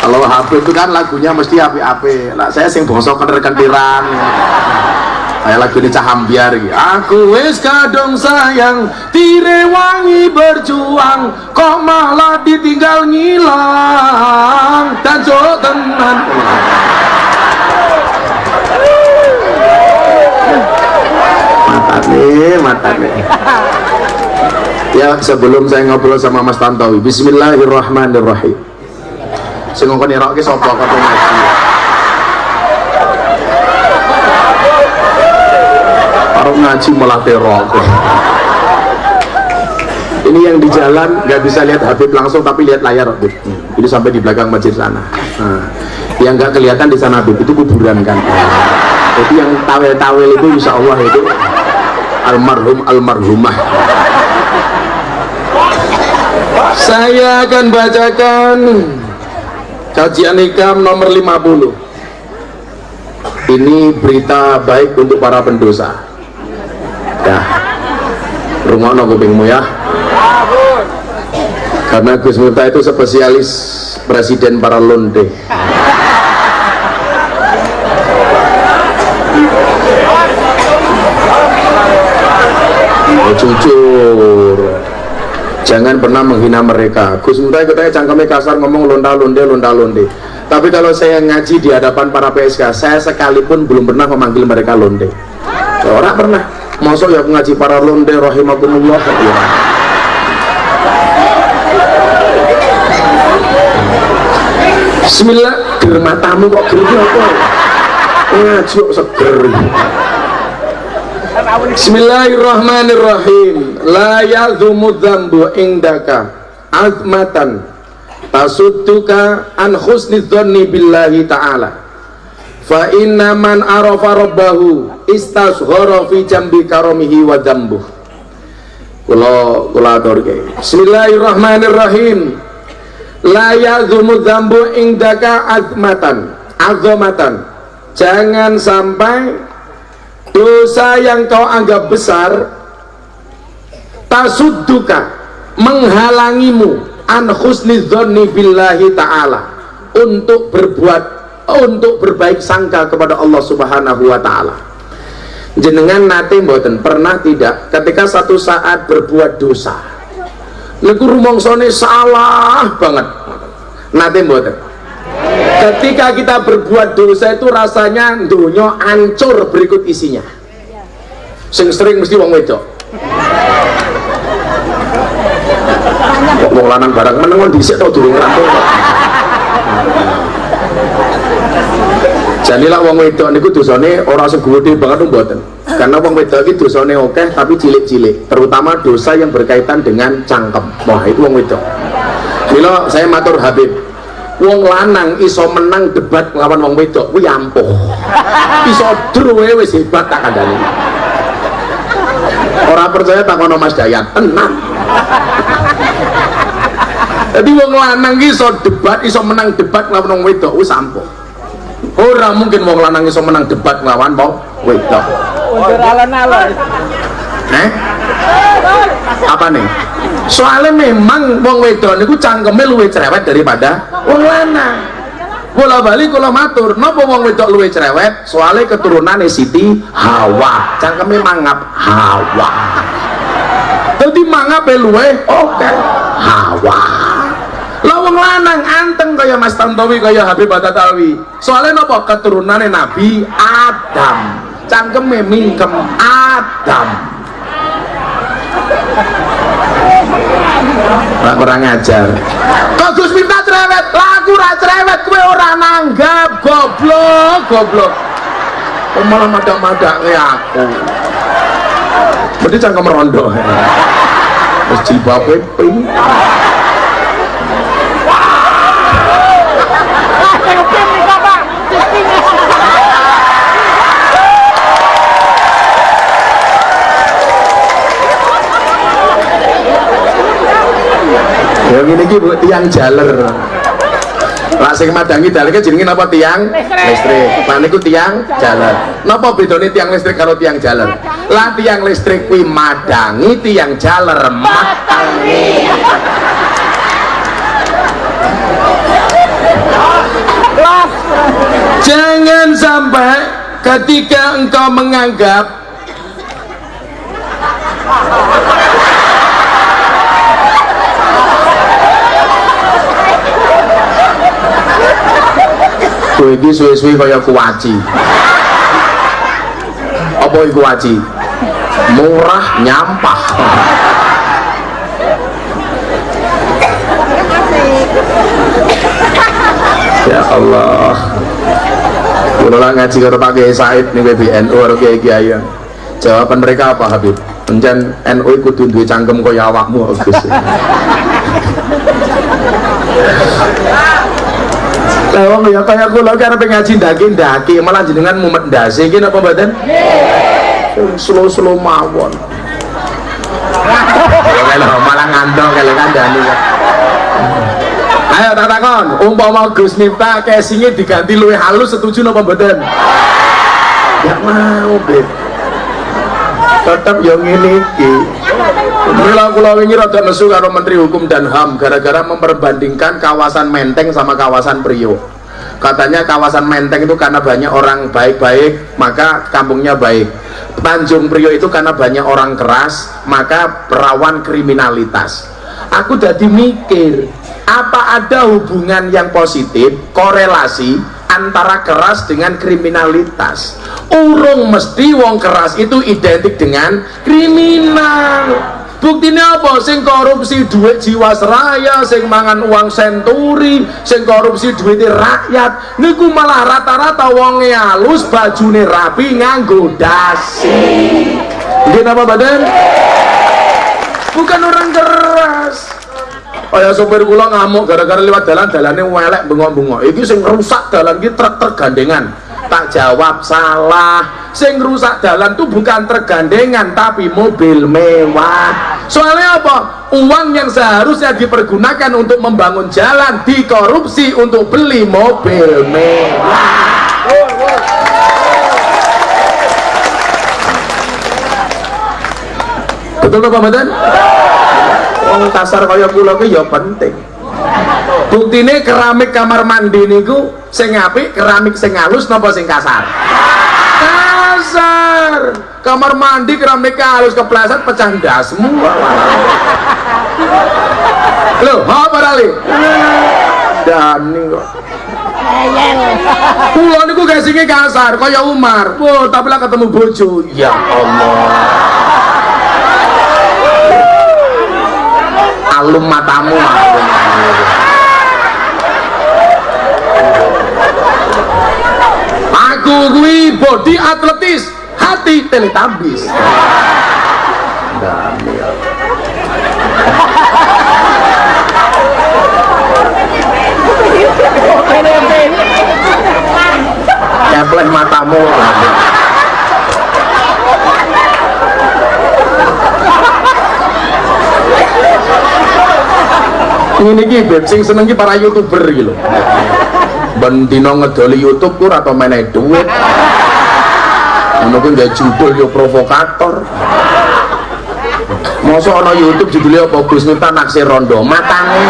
kalau Habib itu kan lagunya mesti api-api. Lah saya sing bosok kener-keniran kayak lagu ini cahambiar gitu. aku wis kadung sayang tirewangi berjuang kok malah ditinggal ngilang. Dan cok tenan. Mata nih mata nih ya sebelum saya ngobrol sama Mas Tantowi Bismillahirrahmanirrahim sing ngongkon nirokke sapa kata ngaji? Karo ngaji malah terok. Ini yang di jalan nggak bisa lihat Habib langsung tapi lihat layar Habib. Ini sampai di belakang masjid sana. Nah, yang nggak kelihatan di sana Habib itu kuburan kan? Jadi yang tawel-tawel itu insya Allah itu almarhum almarhumah. Saya akan bacakan kajian ikam nomor 50 ini berita baik untuk para pendosa. Ya. Rumah kupingmu ya. Karena Gus Miftah itu spesialis presiden para londe. Jujur jangan pernah menghina mereka. Gus Miftah katanya kasar ngomong londa londe londa londe tapi kalau saya ngaji di hadapan para PSK saya sekalipun belum pernah memanggil mereka londe. Orang pernah. Masuk ya ngaji para londe rahimakumullah ya. Bismillah ger matamu kok ger apa? Ngaji kok seger. Bismillahirrahmanirrahim La yadhumu dhambu indaka Azmatan Tasudduka an khusni dhanni billahi ta'ala. Fa inna man arafa rabbahu Istashghara fi jambi karomihi wa dhambuh Kula kula aturke Bismillahirrahmanirrahim. La yadhumu dhambu indaka azmatan Azmatan Jangan sampai dosa yang kau anggap besar tasudduka menghalangimu an husni dhonni billahi ta'ala untuk berbuat untuk berbaik sangka kepada Allah subhanahu wa ta'ala. Jenengan nate mboten pernah tidak ketika satu saat berbuat dosa. Niku rumongsone salah banget. Nate mboten? Ketika kita berbuat dosa itu rasanya dunia hancur berikut isinya. Sing sering mesti wong wedok wong lanang barang menengon dhisik to durung rampung jadilah wong wedok niku dosane ora segede banget mboten. Karena wong wedok iki dosane oke tapi cilik-cilik terutama dosa yang berkaitan dengan cangkem. Wah itu wong wedok. Milo saya matur Habib. Wong lanang iso menang debat lawan wong wedok kuwi ampuh. Iso druwe wis hebat tak kandhani. Orang percaya tak kono Mas Dayat tenang jadi wong lanang iso debat iso menang debat lawan wong wedok wis ampuh. Ora mungkin wong lanang iso menang debat lawan wong wedok. Undur alon-alon. eh? Apa nih? Soalnya memang wong wedok niku cangkeme luwih cerewet daripada wong lanang. Bola balik kalau matur nopo wong wedok luwih cerewet? Soalnya keturunan Siti Hawa. Cangkeme mangap Hawa jadi mangap luwih oke Hawa. Lah wong lanang anteng kaya Mas Tantowi kaya Habib Batatawi soalnya nopo? Keturunannya Nabi Adam. Cangkeme mingkem Adam. Lah kurang ajar. Kok Gus minta cerewet, lagu ra cerewet kowe ora nanggap, goblok, goblok. Malah madak-madak aku. Berarti cangkem rondo. Wis jibabe ping. Ya ngene iki Bu tiang jaler lah madangi dalike jenenge napa? Tiang? Listrik. Lah niku tiang jalan. Napa bedane tiang listrik karo tiang jalan? Lah tiang listrik kuwi madangi tiang jalan matangi. Jangan sampai ketika engkau menganggap Kowe iki suwe-suwe kaya kuwaci. Apa iku kuwaci? Murah nyampah. ya Allah. Kulo lah ngaji karo Pak Kiai Said ning PBNU karo Kiai Kiai. Jawaban mereka apa Habib? Encen NU kudu duwe cangkem kaya awakmu Gus. Lah wong ya kaya kula arep ngaji ndaki-ndaki malah jenengan mumet ndase iki napa mboten? Nggih. Slow-slow mawon. Kalau malah ngandong kalau kandani ya. Ayo tak takon, umpama Gus Miftah casingnya diganti luwih halus setuju napa mboten? Gak mau, Beb. Tetap yang ini iki. Mila kula wingi rada nesu karo Menteri Hukum dan HAM gara-gara memperbandingkan kawasan Menteng sama kawasan Priok. Katanya kawasan Menteng itu karena banyak orang baik-baik, maka kampungnya baik. Tanjung Priok itu karena banyak orang keras, maka rawan kriminalitas. Aku jadi mikir, apa ada hubungan yang positif, korelasi antara keras dengan kriminalitas? Urung mesti wong keras itu identik dengan kriminal buktinya apa sing korupsi duit jiwasraya sing mangan uang senturi sing korupsi duit rakyat niku malah rata-rata wonge halus bajune rapi nganggo dasi Gini apa badan? bukan orang keras Kayak sopir kula ngamuk gara-gara lewat dalan dalane welek bengok-bengok. Iki sing rusak dalan iki truk tergandengan. Tak jawab salah. Sing rusak dalan tuh bukan tergandengan tapi mobil mewah. Soalnya apa? Uang yang seharusnya dipergunakan untuk membangun jalan dikorupsi untuk beli mobil mewah. Betul Pak Badan? Wong kasar kaya kula ya penting. Buktine keramik kamar mandi niku sing apik keramik sing halus napa sing kasar? Kasar. Kamar mandi keramik halus kepleset pecah ndasmu. Loh, apa rali? Dani kok. Kula niku gasinge kasar kaya Umar. Wah, tapi lah ketemu bojo. Ya Allah. alum matamu aku gue body atletis hati teletabis Kepleh matamu. Ini ki beb sing seneng ki para youtuber gitu ben dino ngedoli youtube kur atau main duit ngono kuwi gak judul yo provokator. Masa ana youtube judulnya apa? Gus Miftah naksir rondo. Matane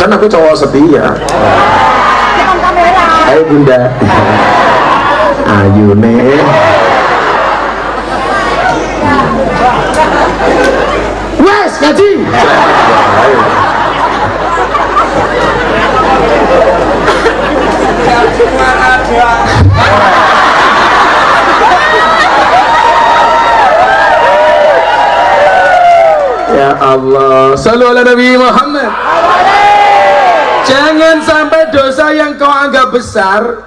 kan aku cowok setia. Ayo bunda. Ayune wes ngaji Ya Allah, Sallu ala Nabi Muhammad. Jangan sampai dosa yang kau anggap besar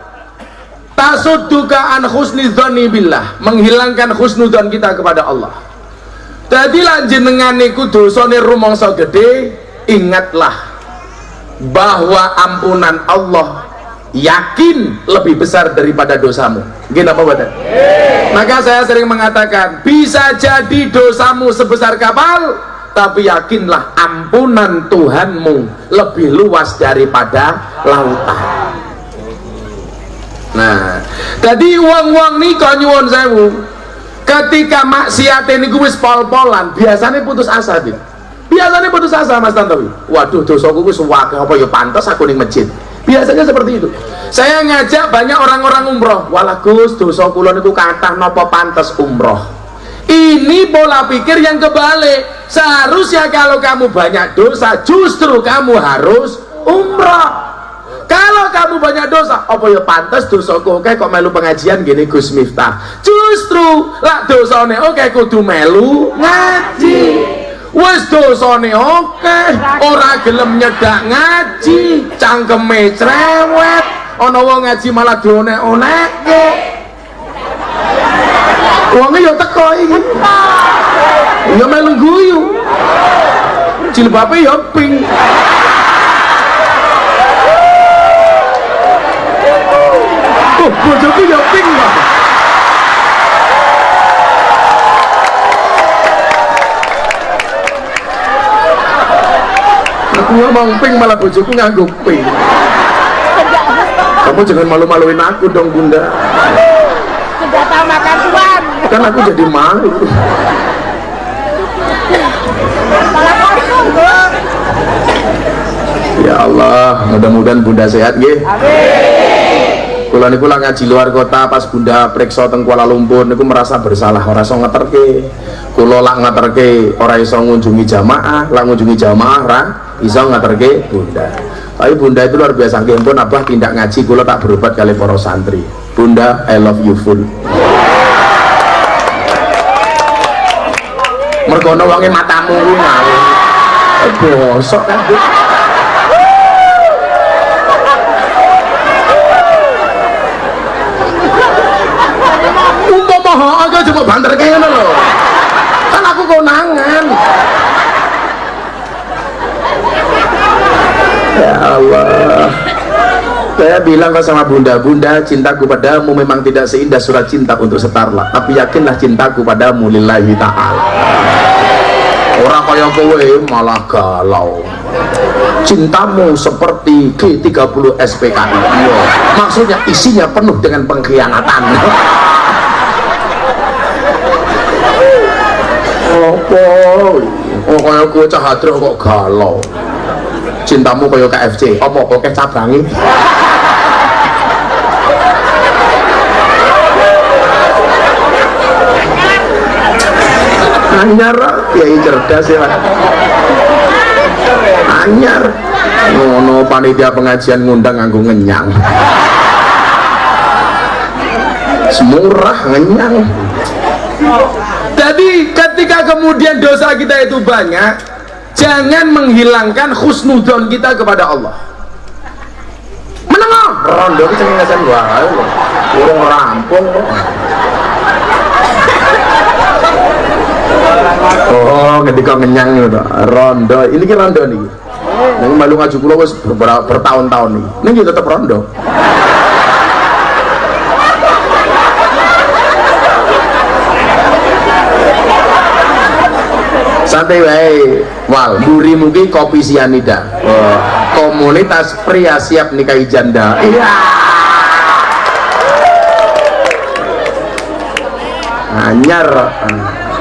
tasudduka an husnidzoni billah menghilangkan husnudzon kita kepada Allah jadi lanjenengan niku dosane rumangsa gede ingatlah bahwa ampunan Allah yakin lebih besar daripada dosamu. Gini apa badan maka saya sering mengatakan bisa jadi dosamu sebesar kapal tapi yakinlah ampunan Tuhanmu lebih luas daripada lautan. Nah, jadi uang-uang nih kau nyuwun sewu. Ketika maksiat ini gue pol-polan, biasanya putus asa gitu. biasanya putus asa Mas Tantowi. Waduh dosaku ku suwake apa ya pantas aku ning masjid? Biasanya seperti itu. Saya ngajak banyak orang-orang umroh. Walah Gus dosa kula niku kathah napa pantas umroh? Ini pola pikir yang kebalik. Seharusnya kalau kamu banyak dosa justru kamu harus umroh kalau kamu banyak dosa apa ya pantas dosaku? Oke kok melu pengajian gini Gus Miftah? Justru lah dosane oke kudu melu ngaji. Wis dosane oke ora gelem nyedak ngaji cangkeme cerewet. Ana wong ngaji malah dionek-onekke wonge ya teko iki. Ya melu guyu jilbabe ya pink ngomong pink malah bojoku nganggo pink. Kamu jangan malu-maluin aku dong, Bunda. Sudah tahu makan tuan. Kan aku jadi malu. Ya Allah, mudah-mudahan Bunda sehat nggih. Kula niku ngaji luar kota pas Bunda periksa teng Kuala Lumpur niku merasa bersalah ora iso ngeterke. Kula lak ngeterke ora iso ngunjungi jamaah, lak ngunjungi jamaah ra iso ngeterke Bunda. Tapi Bunda itu luar biasa nggih pun abah tindak ngaji kula tak berobat kali para santri. Bunda I love you full. Mergo ana wonge matamu ngawur. Eh, Bosok kan. Umpama hak aku cuma banter kayak ngono lho kan aku konangan ya Allah bilang kok sama bunda bunda cintaku padamu memang tidak seindah surat cinta untuk setarlah. Tapi yakinlah cintaku padamu lillahi ta'ala. Orang kaya kowe malah galau. Cintamu seperti G30 SPKI Iya. maksudnya isinya penuh dengan pengkhianatan. Apa? Oh kaya kowe cah hadrok kok galau. Cintamu kaya KFC apa kok cabangi anyar kiai cerdas ya. Anyar. Ngono panitia pengajian ngundang nganggo ngenyang. Semurah ngenyang. Jadi ketika kemudian dosa kita itu banyak jangan menghilangkan khusnudon kita kepada Allah. Menengah. Rondo itu cengengesan gua. Urung rampung oh ketika ngenyang itu rondo. Ini ki rondo nih yang malu ngaju kulo ber- bertahun-tahun nih ini tetap rondo. Santai wae wal. Duri mungkin kopi sianida. Oh, komunitas pria siap nikahi janda. Iya. Anyar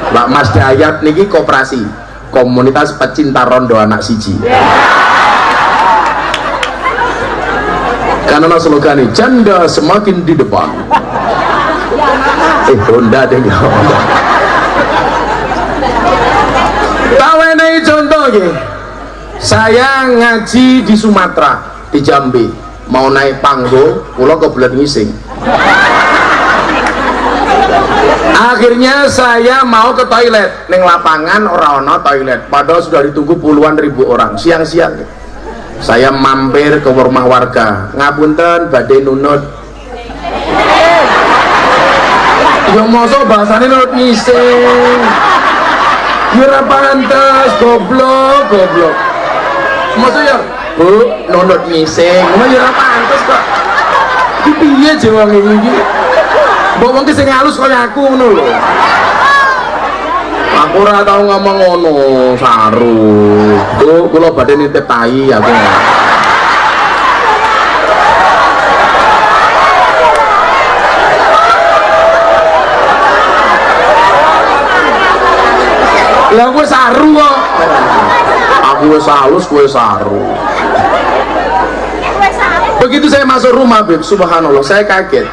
Mbak Mas Dayat niki koperasi komunitas pecinta rondo anak siji karena slogan ini janda semakin di depan eh Honda deh ya Tawenai contoh ya. Saya ngaji di Sumatera, di Jambi. Mau naik panggung, pulau kebelet ngising. Akhirnya saya mau ke toilet, neng lapangan orang toilet. Padahal sudah ditunggu puluhan ribu orang, siang-siang. Saya mampir ke rumah warga, ngapunten badai nunut. Yang mosok bahasanya nunut ngising. Kira pantas, goblok, goblok. Maksudnya, bu, nonot ngising, kira pantas kok. Iki piye jawang ini iki? Mbok wong ki sing halus kaya aku ngono lho. Aku ora tau ngomong ngono, saru. Tuh, kula badhe nitip tai aku. Lah gue saru kok. kue salus kue saru begitu saya masuk rumah Beb, subhanallah saya kaget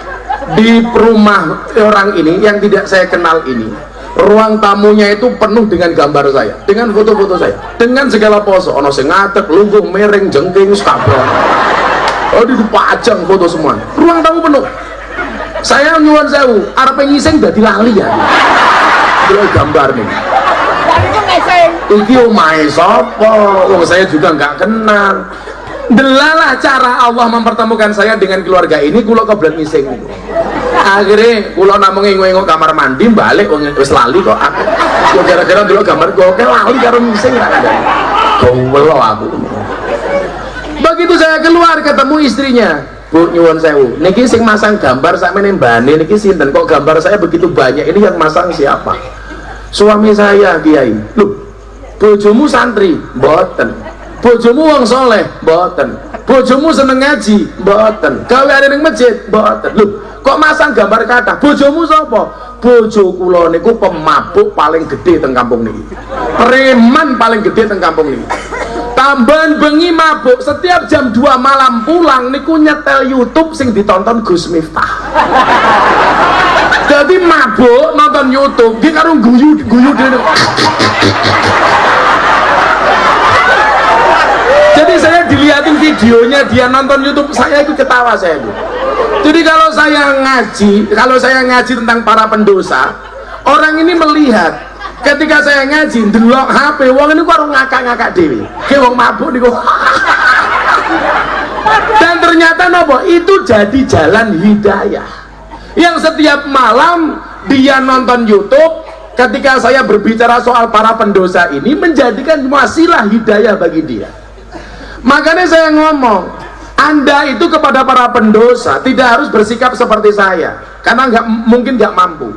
di rumah orang ini yang tidak saya kenal ini ruang tamunya itu penuh dengan gambar saya dengan foto-foto saya dengan segala pose. Ono sing ngadeg lungguh mereng jengking skabel oh di pajang foto semua. Ruang tamu penuh. Saya nyuwun sewu arep ngising dadi lali ya. Delok gambar nih. Itu iki omahe sapa? Wong saya juga nggak kenal delalah cara Allah mempertemukan saya dengan keluarga ini kula kebelet ngising akhirnya kula namung ngengok kamar mandi balik wis lali kok. Aku gara-gara delok gambar kok oke lali karo ngising ra ada. Gowel aku. Begitu saya keluar ketemu istrinya. Bu nyuwun sewu. Niki sing masang gambar sakmene mbane niki sinten? Kok gambar saya begitu banyak? Ini yang masang siapa? Suami saya kiai. Loh bojomu santri? Mboten bojomu wong soleh mboten. Bojomu seneng ngaji mboten. Gawe ada ning masjid mboten. Lho kok masang gambar kata bojomu sapa? Bojo kula niku pemabuk paling gede teng kampung niki. Preman paling gede teng kampung niki. Tambahan bengi mabuk setiap jam 2 malam pulang niku nyetel YouTube sing ditonton Gus Miftah. Jadi mabuk nonton YouTube dia karo guyu guyu dene jadi saya dilihatin videonya dia nonton YouTube saya itu ketawa saya itu. Jadi kalau saya ngaji kalau saya ngaji tentang para pendosa orang ini melihat ketika saya ngaji delok HP wong ini kok ngakak-ngakak dewi kayak wong mabuk nih dan ternyata nopo itu jadi jalan hidayah. Yang setiap malam dia nonton YouTube ketika saya berbicara soal para pendosa ini menjadikan wasilah hidayah bagi dia makanya saya ngomong anda itu kepada para pendosa tidak harus bersikap seperti saya karena nggak mungkin nggak mampu.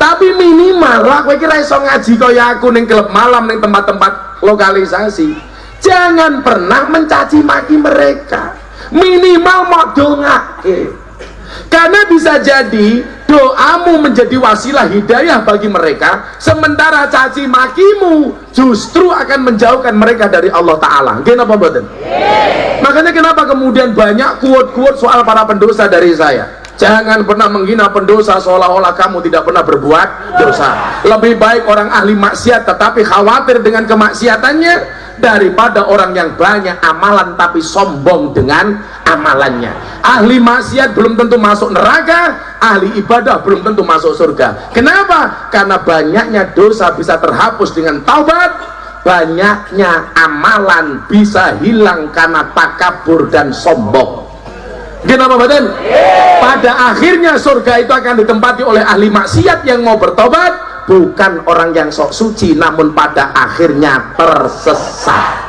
Tapi minimal lah kira iso ngaji kaya aku ning klub malam ning tempat-tempat lokalisasi. Jangan pernah mencaci maki mereka. Minimal mau dongake karena bisa jadi doamu menjadi wasilah hidayah bagi mereka sementara caci makimu justru akan menjauhkan mereka dari Allah Ta'ala kenapa mboten? makanya kenapa kemudian banyak kuat-kuat soal para pendosa dari saya Jangan pernah menghina pendosa seolah-olah kamu tidak pernah berbuat dosa. Lebih baik orang ahli maksiat tetapi khawatir dengan kemaksiatannya daripada orang yang banyak amalan tapi sombong dengan amalannya. Ahli maksiat belum tentu masuk neraka, ahli ibadah belum tentu masuk surga. Kenapa? Karena banyaknya dosa bisa terhapus dengan taubat, banyaknya amalan bisa hilang karena takabur dan sombong. Kenapa badan? Pada akhirnya surga itu akan ditempati oleh ahli maksiat yang mau bertobat, bukan orang yang sok suci, namun pada akhirnya tersesat.